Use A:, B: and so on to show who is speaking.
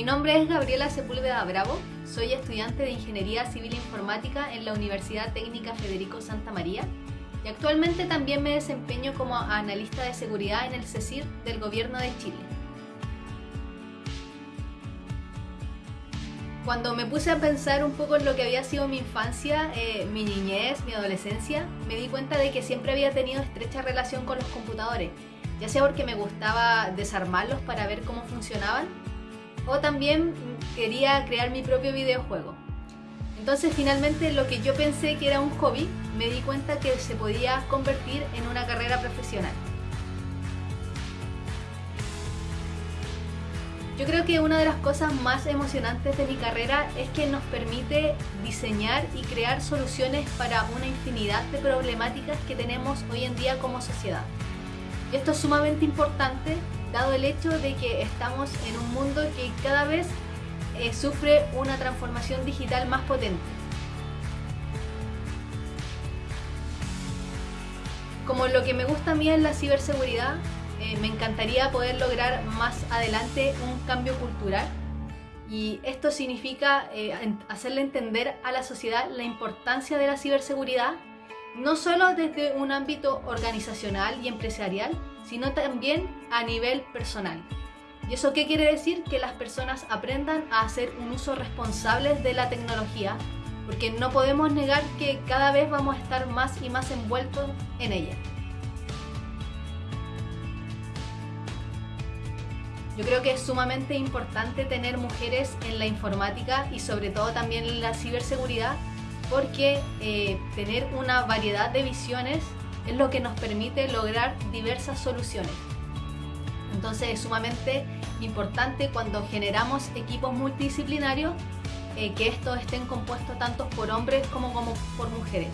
A: Mi nombre es Gabriela Sepúlveda Bravo, soy estudiante de Ingeniería Civil Informática en la Universidad Técnica Federico Santa María y actualmente también me desempeño como analista de seguridad en el CECIR del Gobierno de Chile. Cuando me puse a pensar un poco en lo que había sido mi infancia, eh, mi niñez, mi adolescencia, me di cuenta de que siempre había tenido estrecha relación con los computadores, ya sea porque me gustaba desarmarlos para ver cómo funcionaban, o también quería crear mi propio videojuego. Entonces finalmente lo que yo pensé que era un hobby, me di cuenta que se podía convertir en una carrera profesional. Yo creo que una de las cosas más emocionantes de mi carrera es que nos permite diseñar y crear soluciones para una infinidad de problemáticas que tenemos hoy en día como sociedad. Y esto es sumamente importante dado el hecho de que estamos en un mundo que cada vez eh, sufre una transformación digital más potente. Como lo que me gusta a mí es la ciberseguridad, eh, me encantaría poder lograr más adelante un cambio cultural y esto significa eh, hacerle entender a la sociedad la importancia de la ciberseguridad no solo desde un ámbito organizacional y empresarial, sino también a nivel personal. ¿Y eso qué quiere decir? Que las personas aprendan a hacer un uso responsable de la tecnología, porque no podemos negar que cada vez vamos a estar más y más envueltos en ella. Yo creo que es sumamente importante tener mujeres en la informática y sobre todo también en la ciberseguridad porque eh, tener una variedad de visiones es lo que nos permite lograr diversas soluciones. Entonces es sumamente importante cuando generamos equipos multidisciplinarios eh, que estos estén compuestos tanto por hombres como por mujeres.